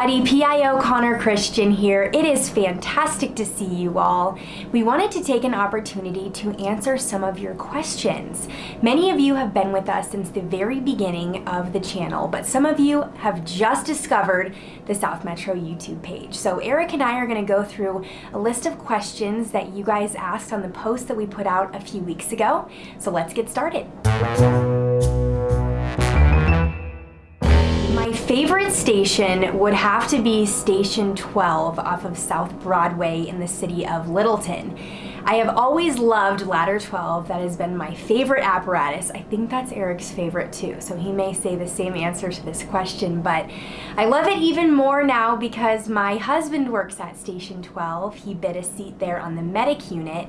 everybody, PIO Connor Christian here. It is fantastic to see you all. We wanted to take an opportunity to answer some of your questions. Many of you have been with us since the very beginning of the channel, but some of you have just discovered the South Metro YouTube page. So Eric and I are gonna go through a list of questions that you guys asked on the post that we put out a few weeks ago. So let's get started. Favorite station would have to be Station 12 off of South Broadway in the city of Littleton. I have always loved Ladder 12. That has been my favorite apparatus. I think that's Eric's favorite too, so he may say the same answer to this question, but I love it even more now because my husband works at Station 12. He bid a seat there on the medic unit,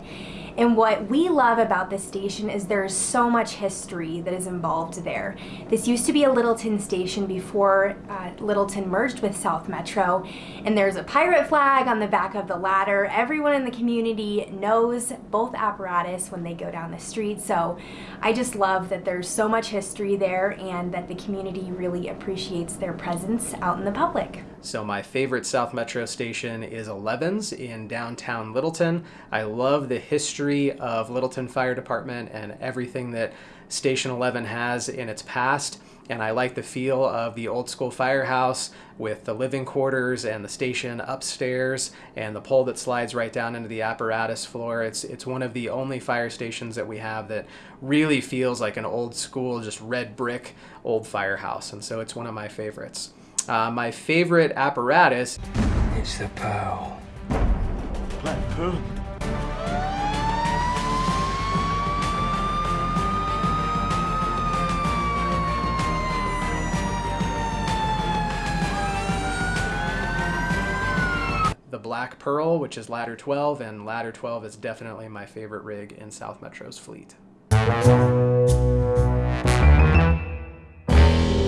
and what we love about this station is there's so much history that is involved there. This used to be a Littleton station before uh, Littleton merged with South Metro, and there's a pirate flag on the back of the ladder. Everyone in the community knows both apparatus when they go down the street, so I just love that there's so much history there and that the community really appreciates their presence out in the public. So my favorite South Metro station is 11's in downtown Littleton. I love the history of Littleton Fire Department and everything that Station 11 has in its past. And I like the feel of the old school firehouse with the living quarters and the station upstairs and the pole that slides right down into the apparatus floor. It's, it's one of the only fire stations that we have that really feels like an old school, just red brick old firehouse. And so it's one of my favorites. Uh, my favorite apparatus. It's the pearl. Black pearl? The Black Pearl, which is Ladder 12, and Ladder 12 is definitely my favorite rig in South Metro's fleet.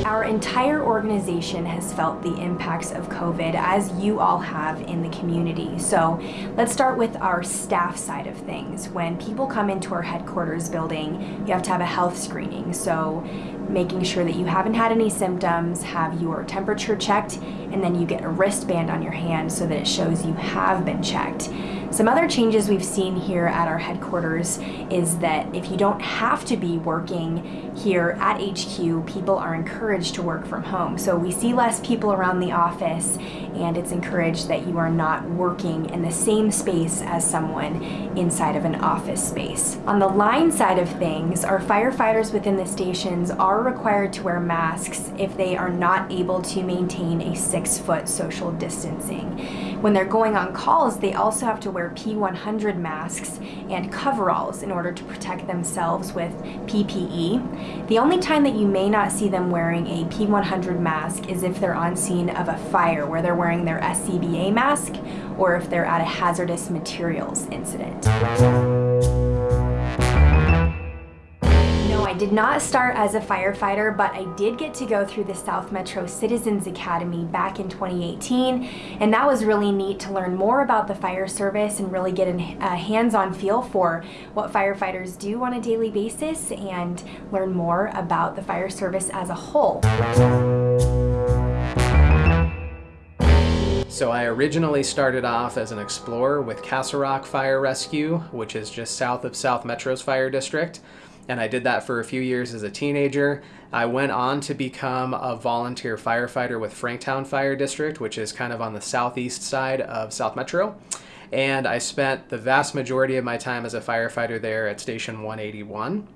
Our entire organization has felt the impacts of COVID as you all have in the community. So let's start with our staff side of things. When people come into our headquarters building, you have to have a health screening. So making sure that you haven't had any symptoms, have your temperature checked, and then you get a wristband on your hand so that it shows you have been checked. Some other changes we've seen here at our headquarters is that if you don't have to be working here at HQ, people are encouraged to work from home. So we see less people around the office and it's encouraged that you are not working in the same space as someone inside of an office space. On the line side of things, our firefighters within the stations are required to wear masks if they are not able to maintain a six foot social distancing. When they're going on calls, they also have to wear P100 masks and coveralls in order to protect themselves with PPE. The only time that you may not see them wearing a P100 mask is if they're on scene of a fire where they're wearing their SCBA mask or if they're at a hazardous materials incident. No, I did not start as a firefighter, but I did get to go through the South Metro Citizens Academy back in 2018, and that was really neat to learn more about the fire service and really get a hands-on feel for what firefighters do on a daily basis and learn more about the fire service as a whole. So I originally started off as an explorer with Castle Rock Fire Rescue, which is just south of South Metro's fire district and I did that for a few years as a teenager. I went on to become a volunteer firefighter with Franktown Fire District, which is kind of on the southeast side of South Metro. And I spent the vast majority of my time as a firefighter there at Station 181.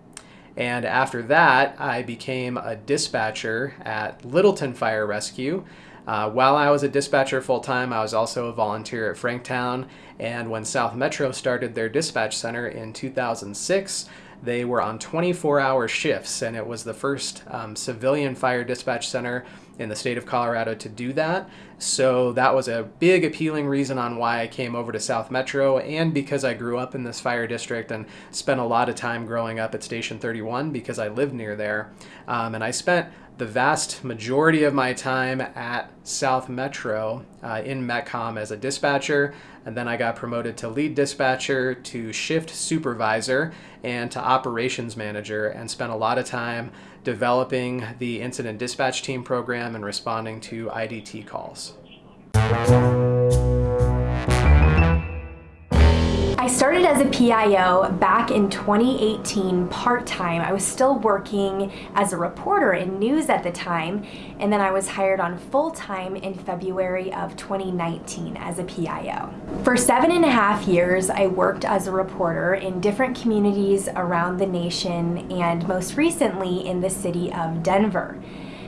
And after that, I became a dispatcher at Littleton Fire Rescue. Uh, while I was a dispatcher full time, I was also a volunteer at Franktown. And when South Metro started their dispatch center in 2006, they were on 24 hour shifts, and it was the first um, civilian fire dispatch center in the state of Colorado to do that. So that was a big appealing reason on why I came over to South Metro and because I grew up in this fire district and spent a lot of time growing up at Station 31 because I lived near there. Um, and I spent the vast majority of my time at South Metro uh, in Metcom as a dispatcher, and then I got promoted to lead dispatcher, to shift supervisor, and to operations manager, and spent a lot of time developing the incident dispatch team program and responding to IDT calls. I started as a PIO back in 2018 part-time. I was still working as a reporter in news at the time, and then I was hired on full-time in February of 2019 as a PIO. For seven and a half years, I worked as a reporter in different communities around the nation and most recently in the city of Denver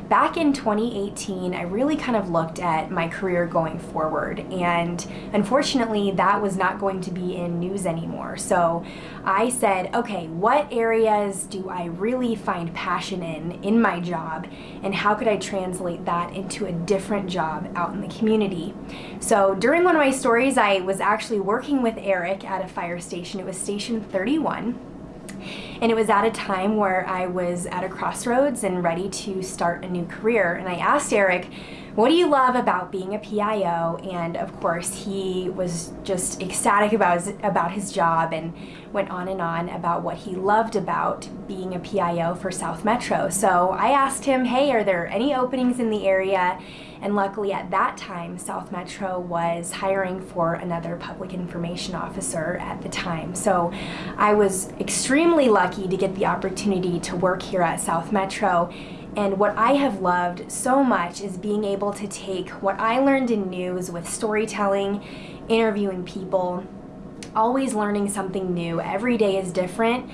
back in 2018, I really kind of looked at my career going forward, and unfortunately, that was not going to be in news anymore. So I said, okay, what areas do I really find passion in in my job, and how could I translate that into a different job out in the community? So during one of my stories, I was actually working with Eric at a fire station. It was Station 31 and it was at a time where I was at a crossroads and ready to start a new career. And I asked Eric, what do you love about being a PIO? And of course, he was just ecstatic about his, about his job and went on and on about what he loved about being a PIO for South Metro. So I asked him, hey, are there any openings in the area? And luckily at that time, South Metro was hiring for another public information officer at the time. So I was extremely lucky to get the opportunity to work here at South Metro and what I have loved so much is being able to take what I learned in news with storytelling, interviewing people, always learning something new. Every day is different.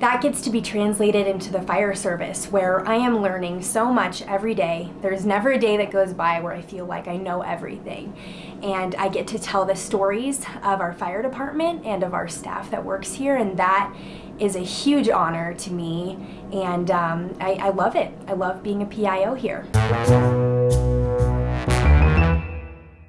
That gets to be translated into the fire service where I am learning so much every day. There's never a day that goes by where I feel like I know everything. And I get to tell the stories of our fire department and of our staff that works here and that is a huge honor to me, and um, I, I love it. I love being a PIO here.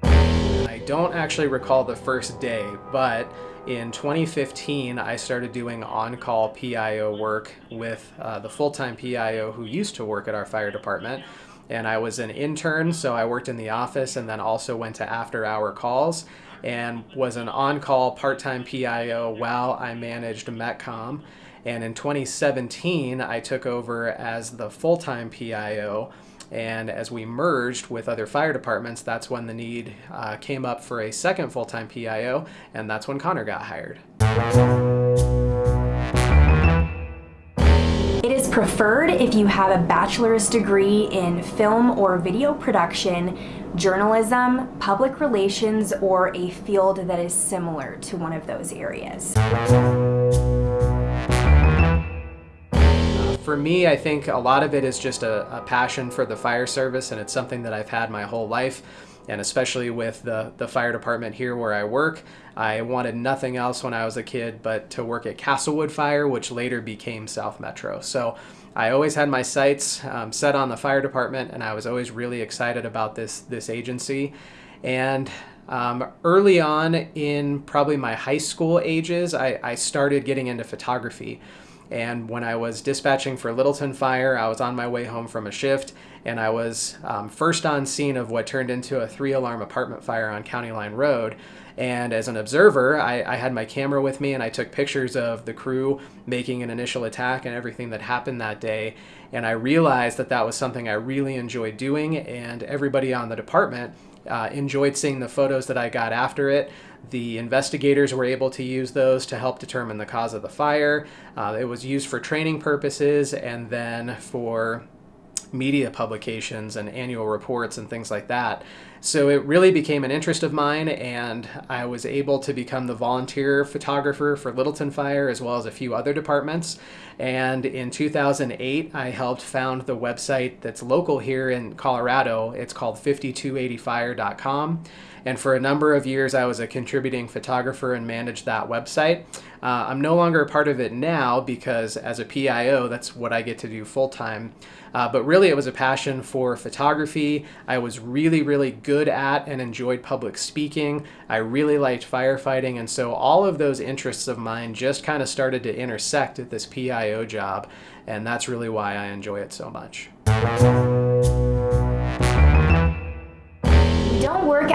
I don't actually recall the first day, but in 2015, I started doing on-call PIO work with uh, the full-time PIO who used to work at our fire department. And I was an intern, so I worked in the office and then also went to after-hour calls and was an on-call part-time PIO while I managed Metcom. And in 2017, I took over as the full-time PIO. And as we merged with other fire departments, that's when the need uh, came up for a second full-time PIO, and that's when Connor got hired. Preferred if you have a bachelor's degree in film or video production, journalism, public relations, or a field that is similar to one of those areas. For me, I think a lot of it is just a, a passion for the fire service, and it's something that I've had my whole life and especially with the, the fire department here where I work, I wanted nothing else when I was a kid but to work at Castlewood Fire, which later became South Metro. So I always had my sights um, set on the fire department, and I was always really excited about this this agency. And um, early on in probably my high school ages, I, I started getting into photography. And when I was dispatching for Littleton Fire, I was on my way home from a shift and I was um, first on scene of what turned into a three alarm apartment fire on County Line Road. And as an observer, I, I, had my camera with me and I took pictures of the crew making an initial attack and everything that happened that day. And I realized that that was something I really enjoyed doing, and everybody on the department uh, enjoyed seeing the photos that I got after it. The investigators were able to use those to help determine the cause of the fire. Uh, it was used for training purposes and then for media publications and annual reports and things like that. So it really became an interest of mine, and I was able to become the volunteer photographer for Littleton Fire as well as a few other departments. And in 2008, I helped found the website that's local here in Colorado. It's called 5280fire.com. And for a number of years, I was a contributing photographer and managed that website. Uh, I'm no longer a part of it now because as a PIO, that's what I get to do full time. Uh, but really, it was a passion for photography. I was really, really good at and enjoyed public speaking. I really liked firefighting. And so all of those interests of mine just kind of started to intersect at this PIO job. And that's really why I enjoy it so much.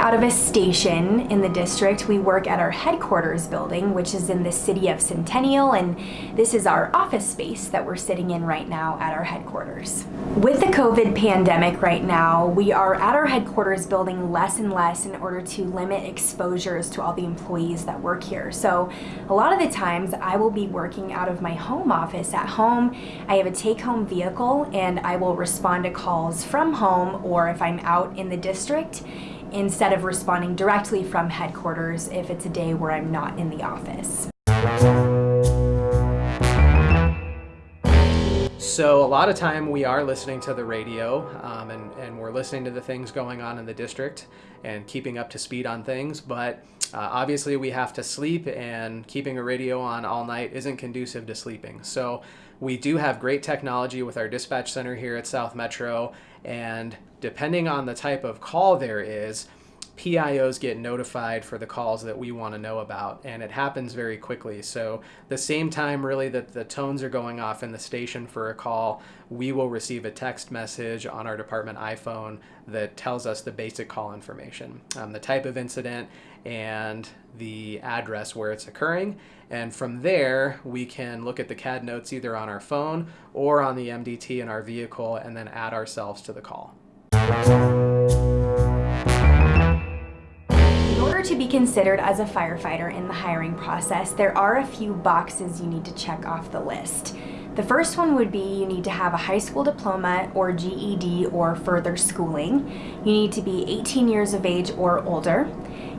Out of a station in the district. We work at our headquarters building, which is in the city of Centennial, and this is our office space that we're sitting in right now at our headquarters. With the COVID pandemic right now, we are at our headquarters building less and less in order to limit exposures to all the employees that work here. So a lot of the times I will be working out of my home office at home. I have a take-home vehicle and I will respond to calls from home or if I'm out in the district instead of responding directly from headquarters if it's a day where I'm not in the office. So a lot of time we are listening to the radio um, and, and we're listening to the things going on in the district and keeping up to speed on things, but uh, obviously we have to sleep and keeping a radio on all night isn't conducive to sleeping. So we do have great technology with our dispatch center here at South Metro and depending on the type of call there is, PIOs get notified for the calls that we want to know about, and it happens very quickly. So, the same time really that the tones are going off in the station for a call, we will receive a text message on our department iPhone that tells us the basic call information, um, the type of incident, and the address where it's occurring. And from there, we can look at the CAD notes either on our phone or on the MDT in our vehicle and then add ourselves to the call. In order to be considered as a firefighter in the hiring process, there are a few boxes you need to check off the list. The first one would be you need to have a high school diploma or GED or further schooling. You need to be 18 years of age or older.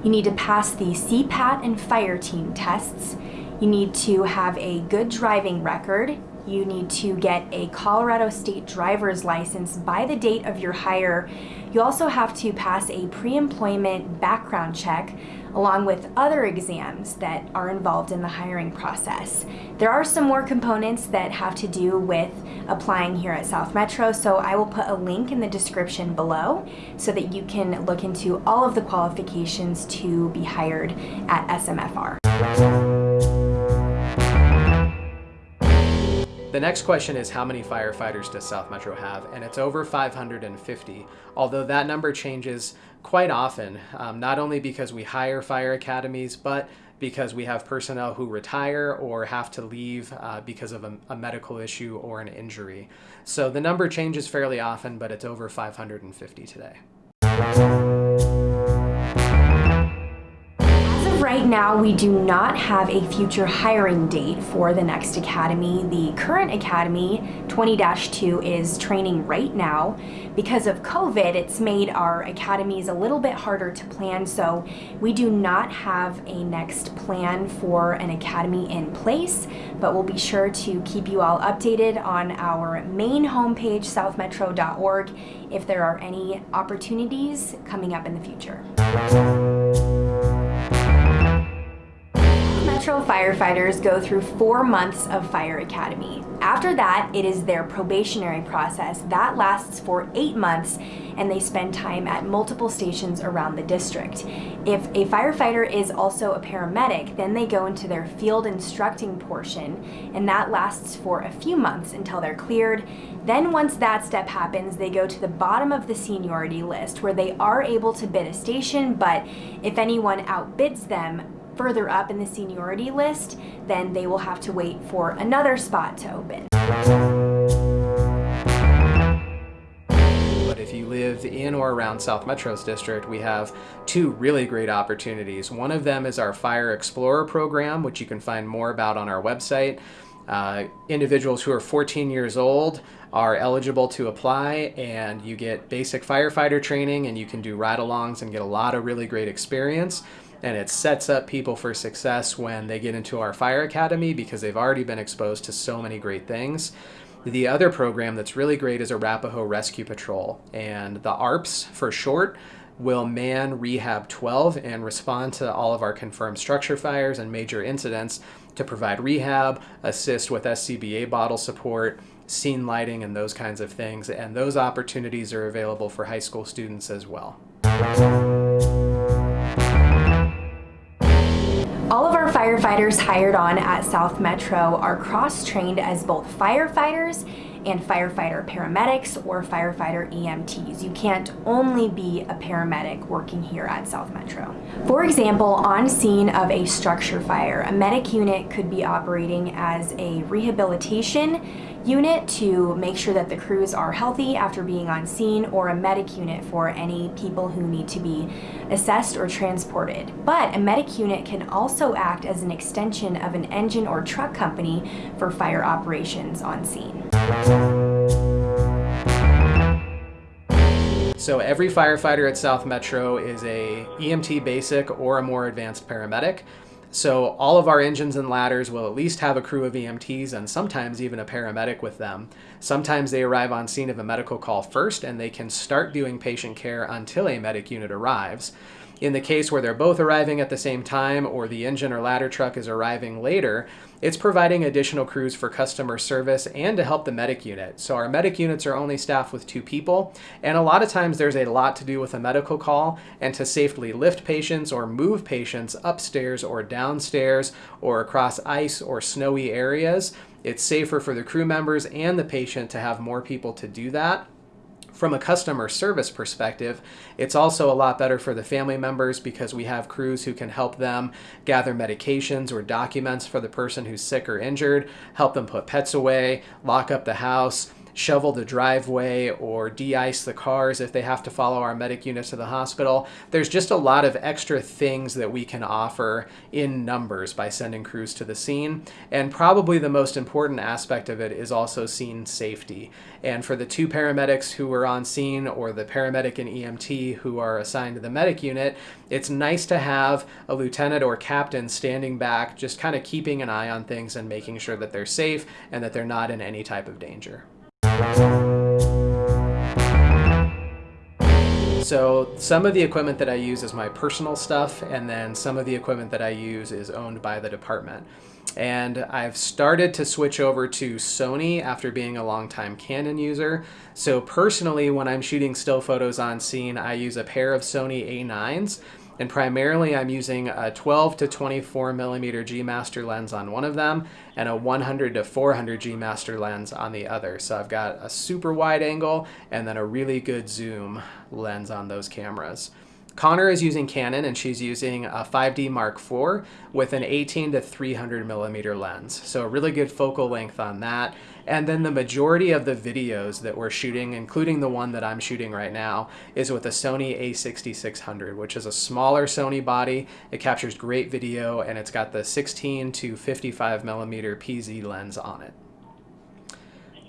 You need to pass the CPAT and fire team tests. You need to have a good driving record. You need to get a Colorado State driver's license by the date of your hire. You also have to pass a pre-employment background check along with other exams that are involved in the hiring process. There are some more components that have to do with applying here at South Metro, so I will put a link in the description below so that you can look into all of the qualifications to be hired at SMFR. The next question is how many firefighters does South Metro have? And it's over 550, although that number changes quite often, um, not only because we hire fire academies, but because we have personnel who retire or have to leave uh, because of a, a medical issue or an injury. So the number changes fairly often, but it's over 550 today. Right now, we do not have a future hiring date for the next academy. The current academy, 20-2, is training right now. Because of COVID, it's made our academies a little bit harder to plan, so we do not have a next plan for an academy in place, but we'll be sure to keep you all updated on our main homepage, southmetro.org, if there are any opportunities coming up in the future. Metro firefighters go through four months of Fire Academy. After that, it is their probationary process. That lasts for eight months and they spend time at multiple stations around the district. If a firefighter is also a paramedic, then they go into their field instructing portion and that lasts for a few months until they're cleared. Then once that step happens, they go to the bottom of the seniority list where they are able to bid a station, but if anyone outbids them, further up in the seniority list, then they will have to wait for another spot to open. But if you live in or around South Metro's district, we have two really great opportunities. One of them is our Fire Explorer program, which you can find more about on our website. Uh, individuals who are 14 years old are eligible to apply and you get basic firefighter training and you can do ride-alongs and get a lot of really great experience and it sets up people for success when they get into our fire academy because they've already been exposed to so many great things. The other program that's really great is Arapahoe Rescue Patrol, and the ARPS for short will man Rehab 12 and respond to all of our confirmed structure fires and major incidents to provide rehab, assist with SCBA bottle support, scene lighting, and those kinds of things. And those opportunities are available for high school students as well. Firefighters hired on at South Metro are cross-trained as both firefighters and firefighter paramedics or firefighter EMTs. You can't only be a paramedic working here at South Metro. For example, on scene of a structure fire, a medic unit could be operating as a rehabilitation unit to make sure that the crews are healthy after being on scene or a medic unit for any people who need to be assessed or transported. But a medic unit can also act as an extension of an engine or truck company for fire operations on scene. So every firefighter at South Metro is a EMT basic or a more advanced paramedic. So all of our engines and ladders will at least have a crew of EMTs and sometimes even a paramedic with them. Sometimes they arrive on scene of a medical call first and they can start doing patient care until a medic unit arrives. In the case where they're both arriving at the same time or the engine or ladder truck is arriving later, it's providing additional crews for customer service and to help the medic unit. So our medic units are only staffed with two people, and a lot of times there's a lot to do with a medical call and to safely lift patients or move patients upstairs or downstairs or across ice or snowy areas. It's safer for the crew members and the patient to have more people to do that from a customer service perspective, it's also a lot better for the family members because we have crews who can help them gather medications or documents for the person who's sick or injured, help them put pets away, lock up the house, shovel the driveway or de-ice the cars if they have to follow our medic units to the hospital. There's just a lot of extra things that we can offer in numbers by sending crews to the scene. And probably the most important aspect of it is also scene safety. And for the two paramedics who were on scene or the paramedic and EMT who are assigned to the medic unit, it's nice to have a lieutenant or captain standing back, just kind of keeping an eye on things and making sure that they're safe and that they're not in any type of danger. So some of the equipment that I use is my personal stuff, and then some of the equipment that I use is owned by the department. And I've started to switch over to Sony after being a longtime Canon user. So personally, when I'm shooting still photos on scene, I use a pair of Sony A9s and primarily I'm using a 12 to 24 millimeter G Master lens on one of them and a 100 to 400 G Master lens on the other. So I've got a super wide angle and then a really good zoom lens on those cameras. Connor is using Canon and she's using a 5D Mark IV with an 18 to 300 millimeter lens. So a really good focal length on that. And then the majority of the videos that we're shooting, including the one that I'm shooting right now, is with a Sony a6600, which is a smaller Sony body. It captures great video and it's got the 16 to 55 millimeter PZ lens on it.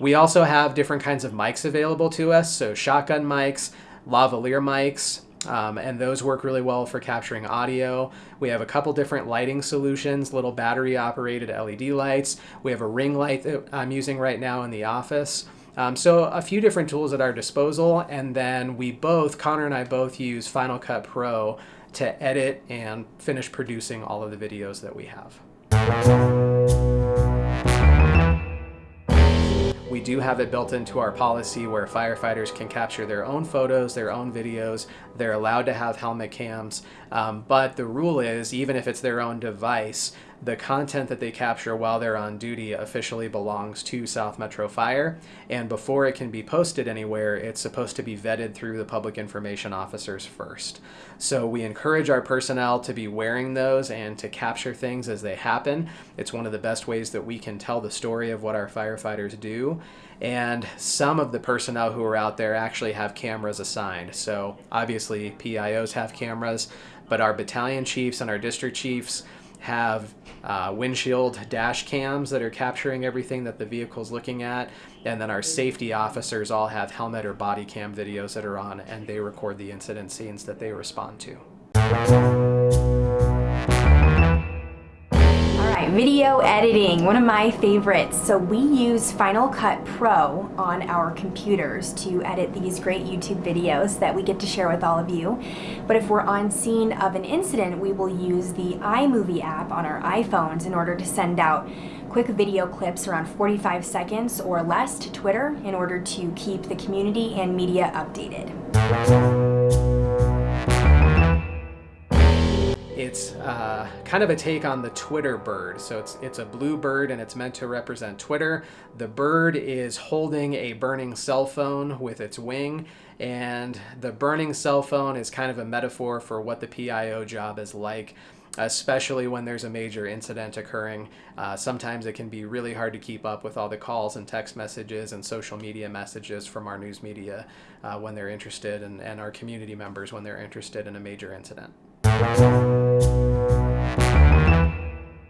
We also have different kinds of mics available to us, so shotgun mics, lavalier mics, um, and those work really well for capturing audio. We have a couple different lighting solutions, little battery operated LED lights. We have a ring light that I'm using right now in the office. Um, so a few different tools at our disposal, and then we both, Connor and I both use Final Cut Pro to edit and finish producing all of the videos that we have. We do have it built into our policy where firefighters can capture their own photos, their own videos. They're allowed to have helmet cams, um, but the rule is even if it's their own device, the content that they capture while they're on duty officially belongs to South Metro Fire. And before it can be posted anywhere, it's supposed to be vetted through the public information officers first. So we encourage our personnel to be wearing those and to capture things as they happen. It's one of the best ways that we can tell the story of what our firefighters do. And some of the personnel who are out there actually have cameras assigned. So obviously PIOs have cameras, but our battalion chiefs and our district chiefs have uh, windshield dash cams that are capturing everything that the vehicle's looking at. And then our safety officers all have helmet or body cam videos that are on and they record the incident scenes that they respond to. Video editing, one of my favorites. So we use Final Cut Pro on our computers to edit these great YouTube videos that we get to share with all of you. But if we're on scene of an incident, we will use the iMovie app on our iPhones in order to send out quick video clips around 45 seconds or less to Twitter in order to keep the community and media updated it's uh, kind of a take on the Twitter bird. So it's it's a blue bird and it's meant to represent Twitter. The bird is holding a burning cell phone with its wing, and the burning cell phone is kind of a metaphor for what the PIO job is like especially when there's a major incident occurring. Uh, sometimes it can be really hard to keep up with all the calls and text messages and social media messages from our news media uh, when they're interested and, and our community members when they're interested in a major incident.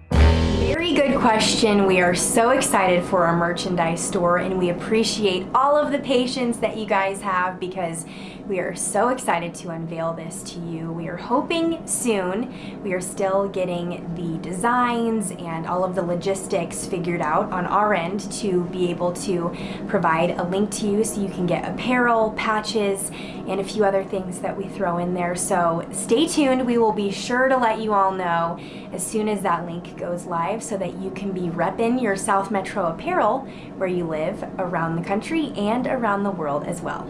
Very good question. We are so excited for our merchandise store and we appreciate all of the patience that you guys have because we are so excited to unveil this to you. We are hoping soon. We are still getting the designs and all of the logistics figured out on our end to be able to provide a link to you so you can get apparel, patches, and a few other things that we throw in there. So stay tuned. We will be sure to let you all know as soon as that link goes live so that you can be repping your South Metro apparel where you live around the country and around the world as well.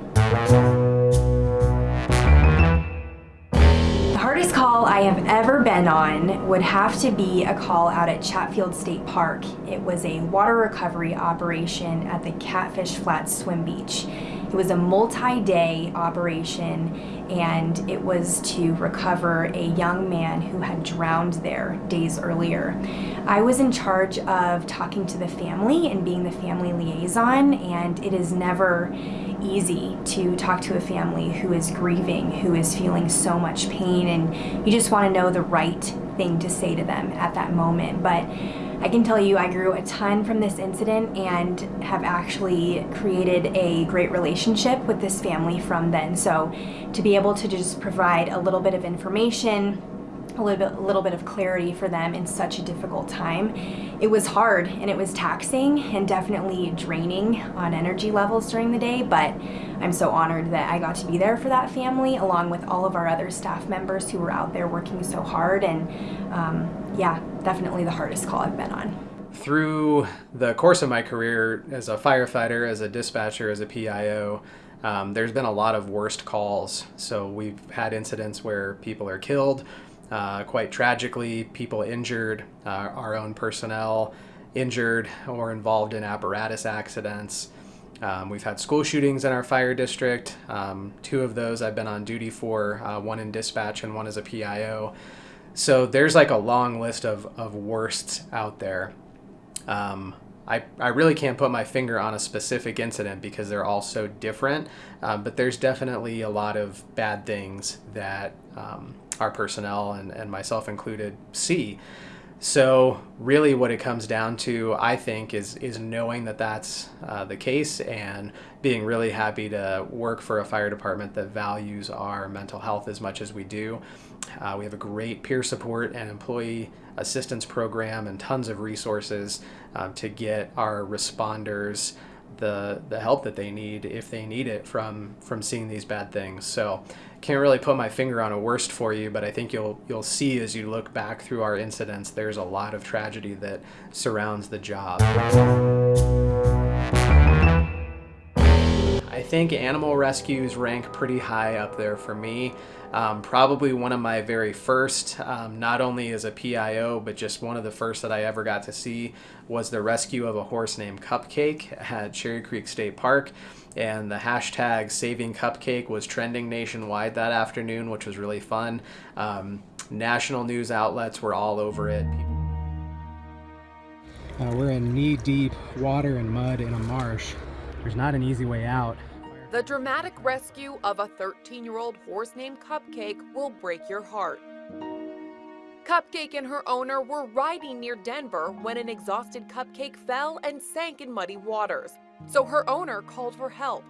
The hardest call I have ever been on would have to be a call out at Chatfield State Park. It was a water recovery operation at the Catfish Flats Swim Beach. It was a multi-day operation and it was to recover a young man who had drowned there days earlier. I was in charge of talking to the family and being the family liaison and it is never easy to talk to a family who is grieving, who is feeling so much pain and you just want to know the right thing to say to them at that moment. But I can tell you I grew a ton from this incident and have actually created a great relationship with this family from then. So to be able to just provide a little bit of information, a little bit, a little bit of clarity for them in such a difficult time. It was hard and it was taxing and definitely draining on energy levels during the day, but I'm so honored that I got to be there for that family along with all of our other staff members who were out there working so hard and um, yeah, definitely the hardest call I've been on. Through the course of my career as a firefighter, as a dispatcher, as a PIO, um, there's been a lot of worst calls. So we've had incidents where people are killed, uh, quite tragically, people injured, uh, our own personnel injured or involved in apparatus accidents. Um, we've had school shootings in our fire district. Um, two of those I've been on duty for, uh, one in dispatch and one as a PIO. So there's like a long list of, of worsts out there. Um, I, I really can't put my finger on a specific incident because they're all so different, um, but there's definitely a lot of bad things that um, our personnel and, and myself included see. So really what it comes down to, I think, is, is knowing that that's uh, the case and being really happy to work for a fire department that values our mental health as much as we do. Uh, we have a great peer support and employee assistance program and tons of resources um, to get our responders the the help that they need if they need it from from seeing these bad things. So can't really put my finger on a worst for you, but I think you'll you'll see as you look back through our incidents, there's a lot of tragedy that surrounds the job. Think animal rescues rank pretty high up there for me. Um, probably one of my very first, um, not only as a PIO, but just one of the first that I ever got to see was the rescue of a horse named Cupcake at Cherry Creek State Park. And the hashtag saving Cupcake was trending nationwide that afternoon, which was really fun. Um, national news outlets were all over it. Uh, we're in knee-deep water and mud in a marsh. There's not an easy way out. The dramatic rescue of a 13 year old horse named Cupcake will break your heart. Cupcake and her owner were riding near Denver when an exhausted Cupcake fell and sank in muddy waters. So her owner called for help.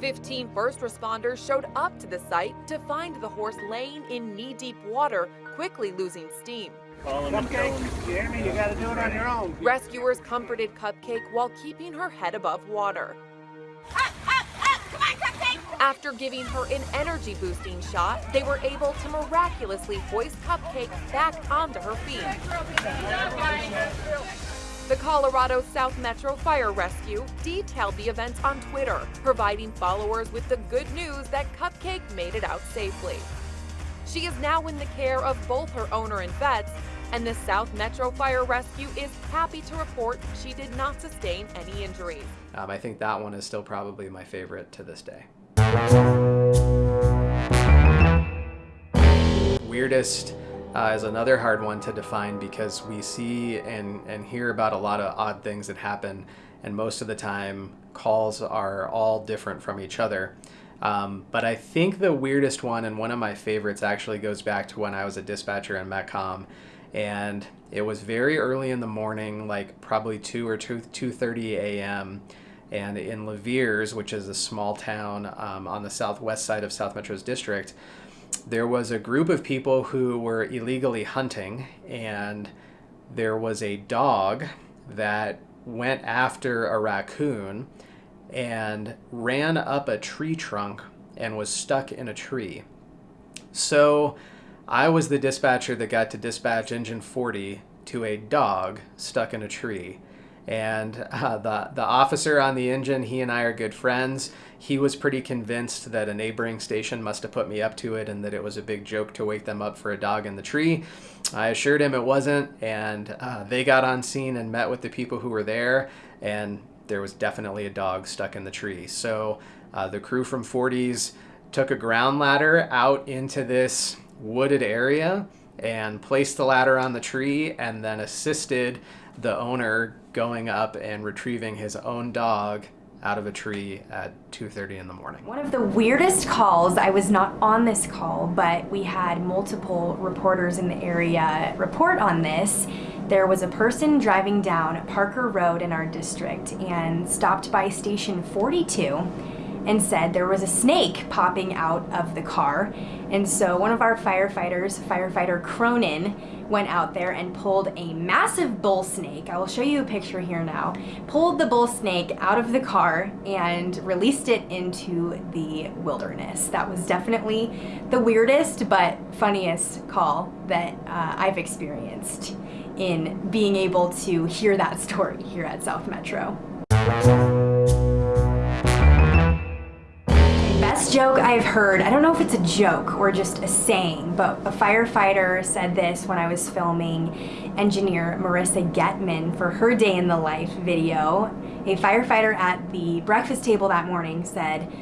15 first responders showed up to the site to find the horse laying in knee deep water, quickly losing steam. Cupcake, you hear me? You gotta do it on your own. Rescuers comforted Cupcake while keeping her head above water. After giving her an energy boosting shot, they were able to miraculously hoist Cupcake back onto her feet. The Colorado South Metro Fire Rescue detailed the events on Twitter, providing followers with the good news that Cupcake made it out safely. She is now in the care of both her owner and vets, and the South Metro Fire Rescue is happy to report she did not sustain any injuries. Um, I think that one is still probably my favorite to this day. Weirdest uh, is another hard one to define because we see and, and hear about a lot of odd things that happen, and most of the time, calls are all different from each other. Um, but I think the weirdest one and one of my favorites actually goes back to when I was a dispatcher in Metcom, and it was very early in the morning, like probably two or two two thirty a.m. And in Louviers, which is a small town um, on the southwest side of South Metro's district, there was a group of people who were illegally hunting, and there was a dog that went after a raccoon and ran up a tree trunk and was stuck in a tree. So I was the dispatcher that got to dispatch engine 40 to a dog stuck in a tree. And uh, the, the officer on the engine, he and I are good friends. He was pretty convinced that a neighboring station must have put me up to it and that it was a big joke to wake them up for a dog in the tree. I assured him it wasn't, and uh, they got on scene and met with the people who were there, and there was definitely a dog stuck in the tree. So uh, the crew from 40s took a ground ladder out into this wooded area and placed the ladder on the tree and then assisted the owner going up and retrieving his own dog out of a tree at 2.30 in the morning. One of the weirdest calls, I was not on this call, but we had multiple reporters in the area report on this. There was a person driving down Parker Road in our district and stopped by station 42 and said there was a snake popping out of the car. And so one of our firefighters, firefighter Cronin, went out there and pulled a massive bull snake. I will show you a picture here now. Pulled the bull snake out of the car and released it into the wilderness. That was definitely the weirdest but funniest call that uh, I've experienced in being able to hear that story here at South Metro. Joke I've heard, I don't know if it's a joke or just a saying, but a firefighter said this when I was filming engineer Marissa Getman for her day in the life video. A firefighter at the breakfast table that morning said,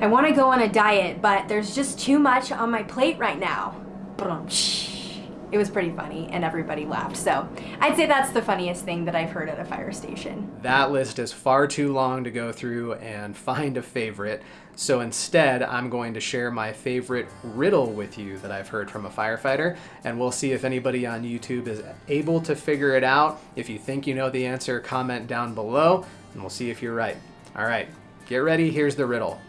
I want to go on a diet, but there's just too much on my plate right now. It was pretty funny and everybody laughed. So I'd say that's the funniest thing that I've heard at a fire station. That list is far too long to go through and find a favorite. So instead, I'm going to share my favorite riddle with you that I've heard from a firefighter, and we'll see if anybody on YouTube is able to figure it out. If you think you know the answer, comment down below, and we'll see if you're right. All right, get ready, here's the riddle.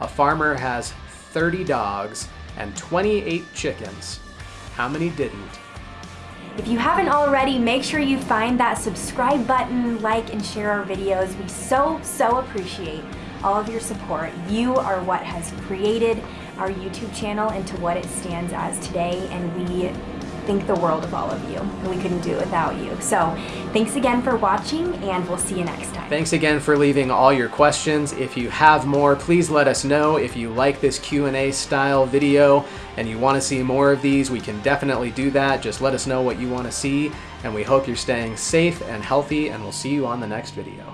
A farmer has 30 dogs and 28 chickens. How many didn't? If you haven't already, make sure you find that subscribe button, like, and share our videos. We so, so appreciate all of your support. You are what has created our YouTube channel into what it stands as today, and we think the world of all of you. We couldn't do it without you. So thanks again for watching, and we'll see you next time. Thanks again for leaving all your questions. If you have more, please let us know. If you like this Q&A style video and you want to see more of these, we can definitely do that. Just let us know what you want to see, and we hope you're staying safe and healthy, and we'll see you on the next video.